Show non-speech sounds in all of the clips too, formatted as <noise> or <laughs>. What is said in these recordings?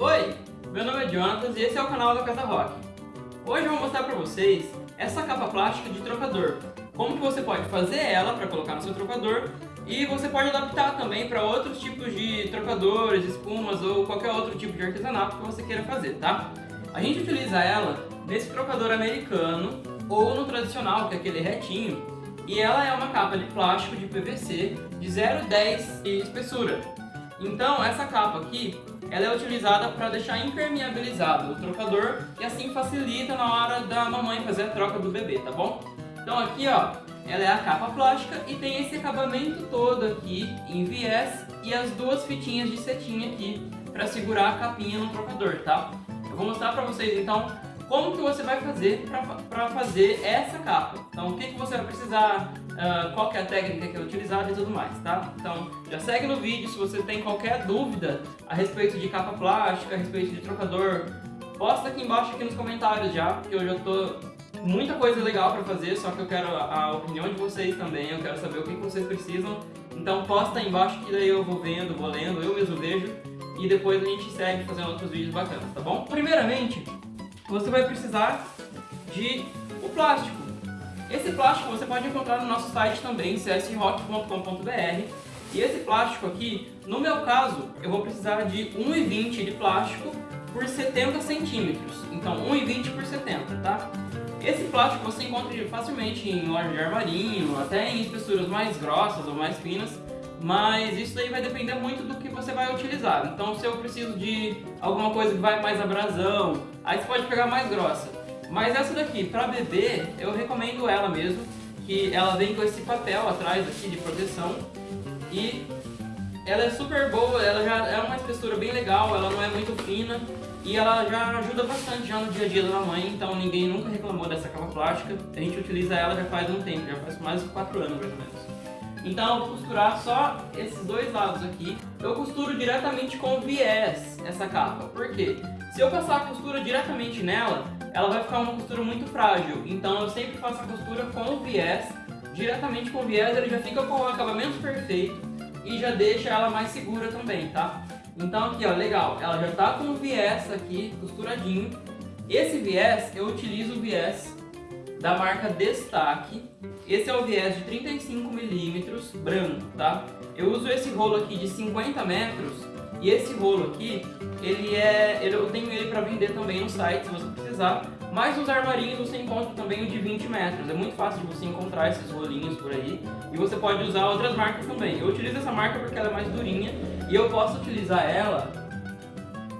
Oi, meu nome é Jonatas e esse é o canal da Casa Rock. Hoje eu vou mostrar para vocês essa capa plástica de trocador. Como que você pode fazer ela para colocar no seu trocador e você pode adaptar também para outros tipos de trocadores, espumas ou qualquer outro tipo de artesanato que você queira fazer, tá? A gente utiliza ela nesse trocador americano ou no tradicional, que é aquele retinho, e ela é uma capa de plástico de PVC de 0,10 de espessura. Então essa capa aqui, ela é utilizada para deixar impermeabilizado o trocador e assim facilita na hora da mamãe fazer a troca do bebê, tá bom? Então aqui ó, ela é a capa plástica e tem esse acabamento todo aqui em viés e as duas fitinhas de cetim aqui para segurar a capinha no trocador, tá? Eu vou mostrar para vocês então como que você vai fazer para fazer essa capa. Então, o que, que você precisar, uh, qual que é a técnica que é utilizada e tudo mais, tá? Então, já segue no vídeo, se você tem qualquer dúvida a respeito de capa plástica, a respeito de trocador, posta aqui embaixo aqui nos comentários já, porque eu já tô muita coisa legal para fazer, só que eu quero a, opinião de vocês também, eu quero saber o que vocês precisam. Então posta aí embaixo que daí eu vou vendo, vou lendo, eu mesmo vejo e depois a gente segue fazendo outros vídeos bacanas, tá bom? Primeiramente, você vai precisar de o plástico. Esse plástico você pode encontrar no nosso site também, csrock.com.br. E esse plástico aqui, no meu caso, eu vou precisar de 1,20 de plástico por 70 centímetros. Então 1,20 por 70, tá? Esse plástico você encontra facilmente em loja de armarinho, até em espessuras mais grossas ou mais finas mas isso daí vai depender muito do que você vai utilizar. Então se eu preciso de alguma coisa que vai mais abrasão, aí você pode pegar mais grossa. Mas essa daqui, para bebê, eu recomendo ela mesmo, que ela vem com esse papel atrás aqui de proteção e ela é super boa, ela já é uma espessura bem legal, ela não é muito fina e ela já ajuda bastante já no dia a dia da mãe, então ninguém nunca reclamou dessa capa plástica. A gente utiliza ela já faz um tempo, já faz mais de 4 anos mais ou menos. Então vou costurar só esses dois lados aqui. Eu costuro diretamente com viés essa capa. Por quê? Se eu passar a costura diretamente nela, ela vai ficar uma costura muito frágil. Então eu sempre faço a costura com o viés. Diretamente com o viés ele já fica com o acabamento perfeito e já deixa ela mais segura também, tá? Então aqui ó, legal, ela já tá com o viés aqui costuradinho. Esse viés, eu utilizo o viés da marca Destaque. Esse é o viés de 35mm branco, tá? Eu uso esse rolo aqui de 50 metros e esse rolo aqui, ele é, eu tenho ele para vender também no site se você precisar. Mas nos armarinhos você encontra também o de 20 metros. É muito fácil de você encontrar esses rolinhos por aí. E você pode usar outras marcas também. Eu utilizo essa marca porque ela é mais durinha e eu posso utilizar ela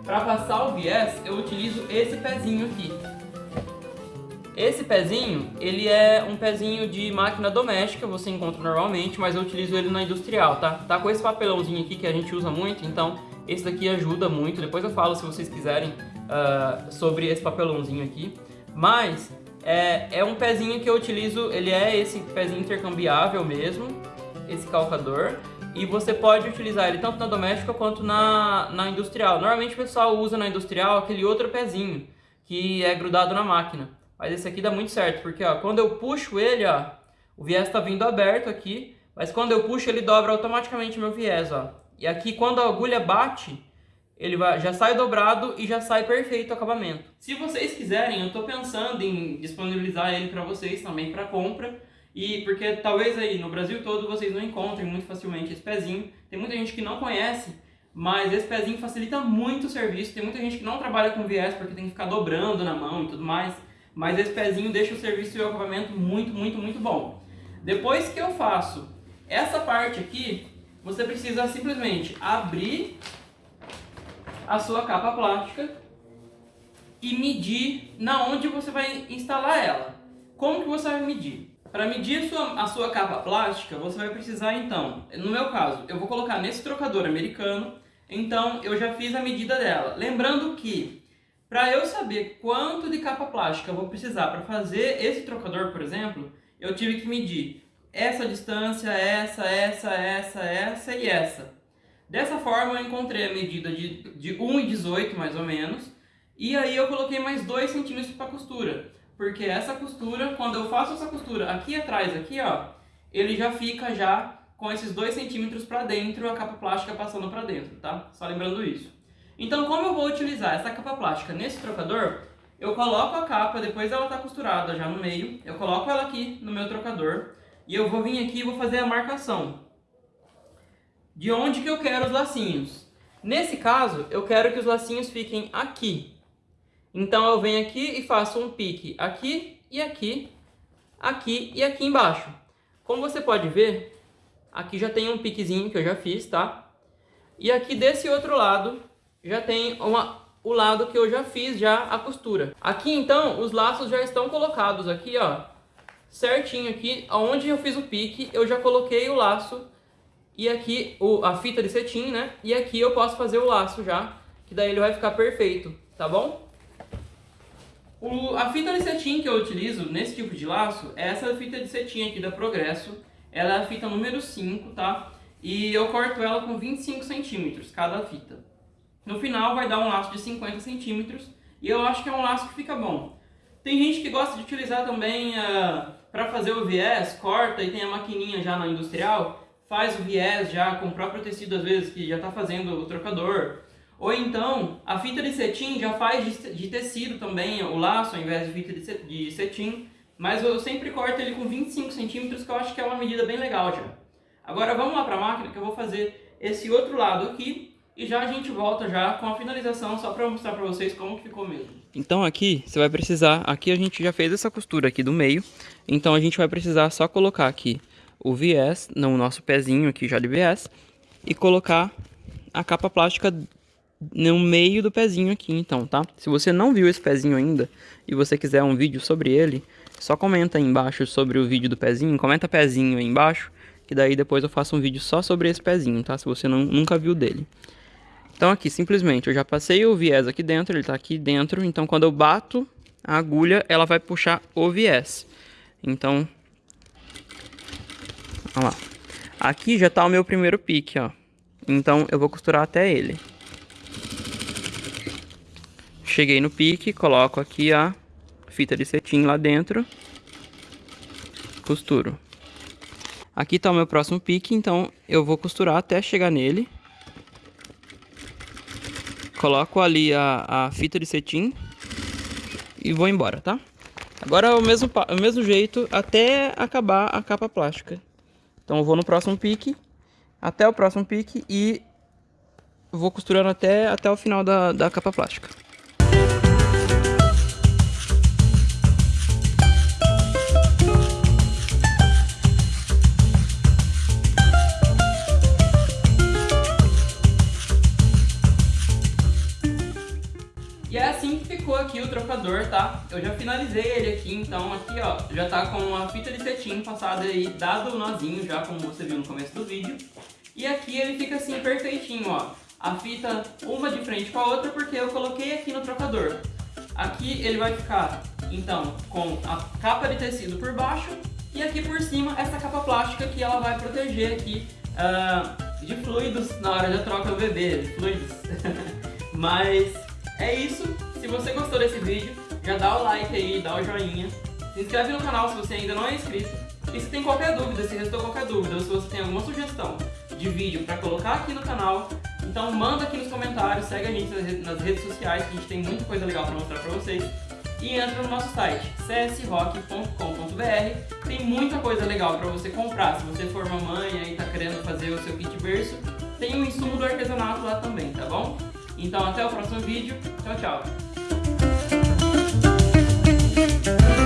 para passar o viés, eu utilizo esse pezinho aqui. Esse pezinho, ele é um pezinho de máquina doméstica, você encontra normalmente, mas eu utilizo ele na industrial, tá? Tá com esse papelãozinho aqui que a gente usa muito, então esse daqui ajuda muito. Depois eu falo se vocês quiserem uh, sobre esse papelãozinho aqui. Mas é, é um pezinho que eu utilizo, ele é esse pezinho intercambiável mesmo, esse calcador. E você pode utilizar ele tanto na doméstica quanto na, na industrial. Normalmente o pessoal usa na industrial aquele outro pezinho, que é grudado na máquina. Mas esse aqui dá muito certo, porque ó, quando eu puxo ele, ó, o viés está vindo aberto aqui, mas quando eu puxo ele dobra automaticamente meu viés, ó. E aqui quando a agulha bate, ele vai, já sai dobrado e já sai perfeito o acabamento. Se vocês quiserem, eu estou pensando em disponibilizar ele para vocês também para compra. E porque talvez aí no Brasil todo vocês não encontrem muito facilmente esse pezinho. Tem muita gente que não conhece, mas esse pezinho facilita muito o serviço. Tem muita gente que não trabalha com viés porque tem que ficar dobrando na mão e tudo mais mas esse pezinho deixa o serviço e o acabamento muito, muito, muito bom. Depois que eu faço essa parte aqui, você precisa simplesmente abrir a sua capa plástica e medir na onde você vai instalar ela. Como que você vai medir? Para medir a sua, a sua capa plástica, você vai precisar então, no meu caso, eu vou colocar nesse trocador americano, então eu já fiz a medida dela. Lembrando que para eu saber quanto de capa plástica eu vou precisar para fazer esse trocador, por exemplo, eu tive que medir essa distância, essa, essa, essa, essa e essa. Dessa forma eu encontrei a medida de, de 1,18 mais ou menos, e aí eu coloquei mais 2 centímetros para costura, porque essa costura, quando eu faço essa costura aqui atrás, aqui ó, ele já fica já com esses 2 centímetros para dentro, a capa plástica passando para dentro, tá? Só lembrando isso. Então, como eu vou utilizar essa capa plástica nesse trocador, eu coloco a capa, depois ela está costurada já no meio, eu coloco ela aqui no meu trocador e eu vou vir aqui e vou fazer a marcação de onde que eu quero os lacinhos. Nesse caso, eu quero que os lacinhos fiquem aqui. Então eu venho aqui e faço um pique aqui e aqui, aqui e aqui embaixo. Como você pode ver, aqui já tem um piquezinho que eu já fiz, tá? E aqui desse outro lado já tem uma, o lado que eu já fiz já a costura. Aqui então os laços já estão colocados aqui, ó, certinho aqui, onde eu fiz o pique, eu já coloquei o laço e aqui o, a fita de cetim, né? E aqui eu posso fazer o laço já, que daí ele vai ficar perfeito, tá bom? O, a fita de cetim que eu utilizo nesse tipo de laço é essa fita de cetim aqui da Progresso. Ela é a fita número 5, tá? E eu corto ela com 25 centímetros cada fita. No final vai dar um laço de 50 centímetros e eu acho que é um laço que fica bom. Tem gente que gosta de utilizar também uh, ah, para fazer o viés, corta e tem a maquininha já na industrial faz o viés já com o próprio tecido, às vezes, que já está fazendo o trocador. Ou então, a fita de cetim já faz de tecido também o laço, ao invés de fita de cetim. Mas eu sempre corto ele com 25 centímetros, que eu acho que é uma medida bem legal já. Agora vamos lá para a máquina, que eu vou fazer esse outro lado aqui. E já a gente volta já com a finalização, só para mostrar para vocês como que ficou mesmo. Então aqui, você vai precisar... Aqui a gente já fez essa costura aqui do meio. Então a gente vai precisar só colocar aqui o viés no nosso pezinho aqui já de viés e colocar a capa plástica no meio do pezinho aqui, então, tá? Se você não viu esse pezinho ainda e você quiser um vídeo sobre ele, só comenta aí embaixo sobre o vídeo do pezinho, comenta pezinho aí embaixo, que daí depois eu faço um vídeo só sobre esse pezinho, tá? Se você não, nunca viu dele. Então aqui, simplesmente, eu já passei o viés aqui dentro, ele tá aqui dentro, então quando eu bato a agulha, ela vai puxar o viés. Então, Olha lá. Aqui já tá o meu primeiro pique, ó. Então eu vou costurar até ele. Cheguei no pique, coloco aqui a fita de cetim lá dentro. Costuro. Aqui tá o meu próximo pique, então eu vou costurar até chegar nele. Coloco ali a, a fita de cetim e vou embora, tá? Agora é o mesmo, o mesmo jeito até acabar a capa plástica. Então eu vou no próximo pique, até o próximo pique e vou costurando até, até o final da, da capa plástica. Tá? Eu já finalizei ele aqui, então aqui ó, já tá com a fita de cetim passada aí, dado o nozinho já, como você viu no começo do vídeo. E aqui ele fica assim perfeitinho, ó. A fita uma de frente com a outra porque eu coloquei aqui no trocador. Aqui ele vai ficar, então, com a capa de tecido por baixo e aqui por cima essa capa plástica que ela vai proteger aqui uh, de fluidos na hora da troca do bebê, fluidos. <laughs> Mas é isso. Se você gostou desse vídeo, já dá o like aí, dá o joinha. Se inscreve no canal se você ainda não é inscrito. E se tem qualquer dúvida, se restou qualquer dúvida, ou se você tem alguma sugestão de vídeo para colocar aqui no canal, então manda aqui nos comentários, segue a gente nas redes sociais, que a gente tem muita coisa legal para mostrar para vocês. E entra no nosso site, csrock.com.br, tem muita coisa legal para você comprar. Se você for mamãe e está querendo fazer o seu kit berço, tem o insumo do artesanato lá também, tá bom? Então até o próximo vídeo, tchau, tchau! Thank you.